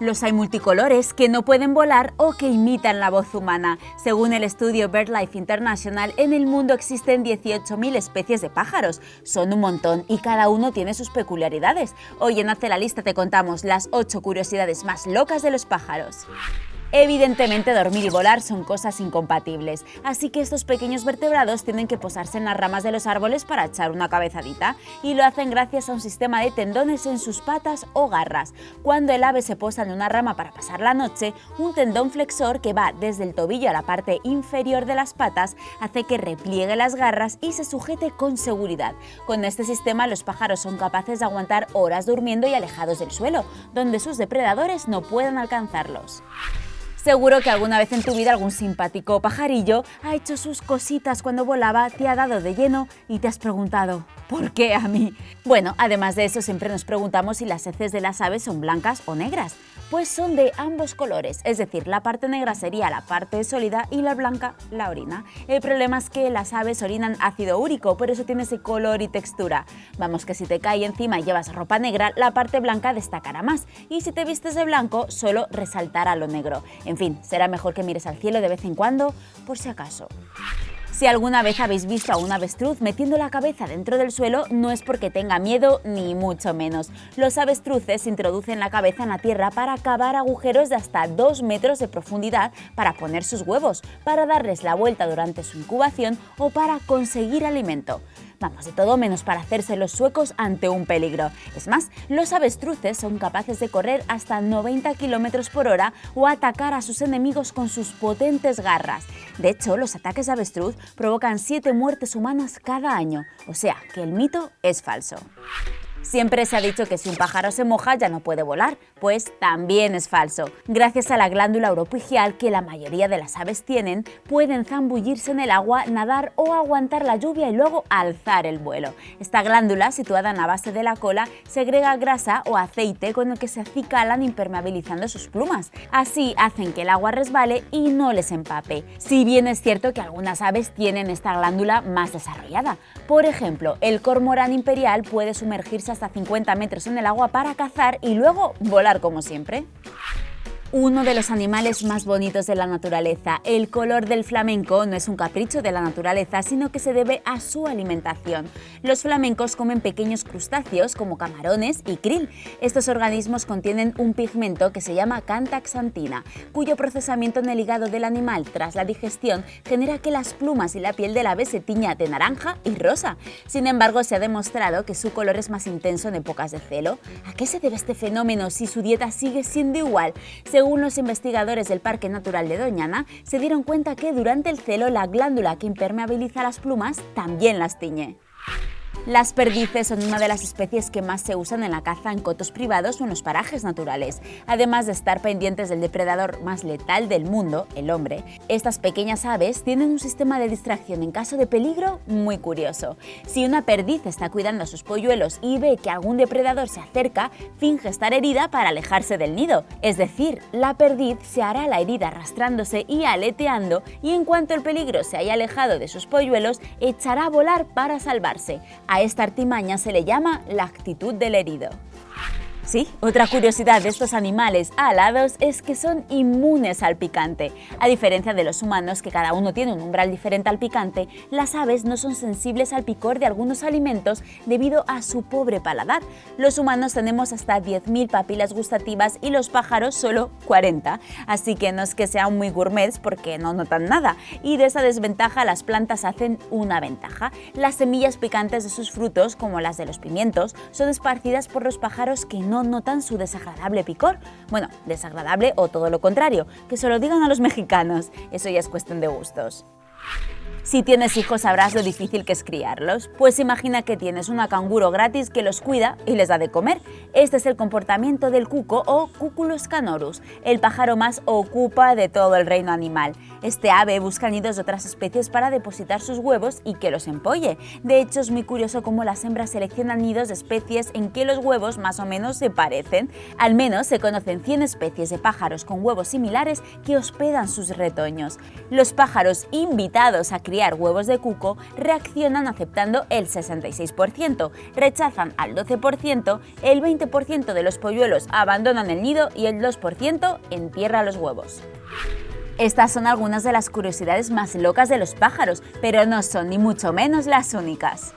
Los hay multicolores que no pueden volar o que imitan la voz humana. Según el estudio BirdLife International, en el mundo existen 18.000 especies de pájaros. Son un montón y cada uno tiene sus peculiaridades. Hoy en Hace la Lista te contamos las 8 curiosidades más locas de los pájaros. Evidentemente dormir y volar son cosas incompatibles, así que estos pequeños vertebrados tienen que posarse en las ramas de los árboles para echar una cabezadita, y lo hacen gracias a un sistema de tendones en sus patas o garras. Cuando el ave se posa en una rama para pasar la noche, un tendón flexor que va desde el tobillo a la parte inferior de las patas hace que repliegue las garras y se sujete con seguridad. Con este sistema los pájaros son capaces de aguantar horas durmiendo y alejados del suelo, donde sus depredadores no puedan alcanzarlos. Seguro que alguna vez en tu vida algún simpático pajarillo ha hecho sus cositas cuando volaba, te ha dado de lleno y te has preguntado ¿por qué a mí? Bueno, además de eso siempre nos preguntamos si las heces de las aves son blancas o negras. Pues son de ambos colores, es decir, la parte negra sería la parte sólida y la blanca la orina. El problema es que las aves orinan ácido úrico, por eso tiene ese color y textura. Vamos que si te cae encima y llevas ropa negra, la parte blanca destacará más, y si te vistes de blanco, solo resaltará lo negro. En fin, será mejor que mires al cielo de vez en cuando, por si acaso. Si alguna vez habéis visto a un avestruz metiendo la cabeza dentro del suelo, no es porque tenga miedo, ni mucho menos. Los avestruces introducen la cabeza en la tierra para cavar agujeros de hasta 2 metros de profundidad para poner sus huevos, para darles la vuelta durante su incubación o para conseguir alimento. Vamos, de todo menos para hacerse los suecos ante un peligro. Es más, los avestruces son capaces de correr hasta 90 km por hora o atacar a sus enemigos con sus potentes garras. De hecho, los ataques de avestruz provocan 7 muertes humanas cada año, o sea que el mito es falso. Siempre se ha dicho que si un pájaro se moja ya no puede volar, pues también es falso. Gracias a la glándula oropigial que la mayoría de las aves tienen, pueden zambullirse en el agua, nadar o aguantar la lluvia y luego alzar el vuelo. Esta glándula, situada en la base de la cola, segrega grasa o aceite con el que se acicalan impermeabilizando sus plumas. Así hacen que el agua resbale y no les empape. Si bien es cierto que algunas aves tienen esta glándula más desarrollada. Por ejemplo, el cormorán imperial puede sumergirse hasta 50 metros en el agua para cazar y luego volar como siempre uno de los animales más bonitos de la naturaleza. El color del flamenco no es un capricho de la naturaleza, sino que se debe a su alimentación. Los flamencos comen pequeños crustáceos como camarones y krill. Estos organismos contienen un pigmento que se llama cantaxantina, cuyo procesamiento en el hígado del animal tras la digestión genera que las plumas y la piel del ave se tiña de naranja y rosa. Sin embargo, se ha demostrado que su color es más intenso en épocas de celo. ¿A qué se debe este fenómeno si su dieta sigue siendo igual? Los investigadores del Parque Natural de Doñana, se dieron cuenta que durante el celo la glándula que impermeabiliza las plumas también las tiñe. Las perdices son una de las especies que más se usan en la caza en cotos privados o en los parajes naturales. Además de estar pendientes del depredador más letal del mundo, el hombre, estas pequeñas aves tienen un sistema de distracción en caso de peligro muy curioso. Si una perdiz está cuidando a sus polluelos y ve que algún depredador se acerca, finge estar herida para alejarse del nido. Es decir, la perdiz se hará la herida arrastrándose y aleteando y en cuanto el peligro se haya alejado de sus polluelos, echará a volar para salvarse. A esta artimaña se le llama la actitud del herido. Sí, otra curiosidad de estos animales alados es que son inmunes al picante. A diferencia de los humanos, que cada uno tiene un umbral diferente al picante, las aves no son sensibles al picor de algunos alimentos debido a su pobre paladar. Los humanos tenemos hasta 10.000 papilas gustativas y los pájaros solo 40, así que no es que sean muy gourmets porque no notan nada, y de esa desventaja las plantas hacen una ventaja. Las semillas picantes de sus frutos, como las de los pimientos, son esparcidas por los pájaros que no no notan su desagradable picor. Bueno, desagradable o todo lo contrario, que se lo digan a los mexicanos, eso ya es cuestión de gustos. Si tienes hijos sabrás lo difícil que es criarlos, pues imagina que tienes una canguro gratis que los cuida y les da de comer. Este es el comportamiento del cuco o Cuculus canorus, el pájaro más ocupa de todo el reino animal. Este ave busca nidos de otras especies para depositar sus huevos y que los empolle. De hecho, es muy curioso cómo las hembras seleccionan nidos de especies en que los huevos más o menos se parecen. Al menos se conocen 100 especies de pájaros con huevos similares que hospedan sus retoños. Los pájaros invitados a criar criar huevos de cuco reaccionan aceptando el 66%, rechazan al 12%, el 20% de los polluelos abandonan el nido y el 2% entierra los huevos. Estas son algunas de las curiosidades más locas de los pájaros, pero no son ni mucho menos las únicas.